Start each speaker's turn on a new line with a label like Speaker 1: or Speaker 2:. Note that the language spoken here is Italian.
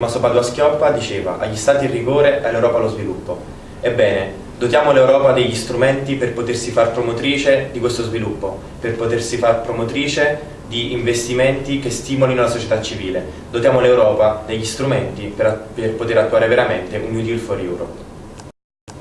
Speaker 1: Tommaso Padua Schioppa diceva agli stati il rigore, all'Europa lo sviluppo. Ebbene, dotiamo l'Europa degli strumenti per potersi far promotrice di questo sviluppo, per potersi far promotrice di investimenti che stimolino la società civile. Dotiamo l'Europa degli strumenti per, per poter attuare veramente un New Deal for Europe.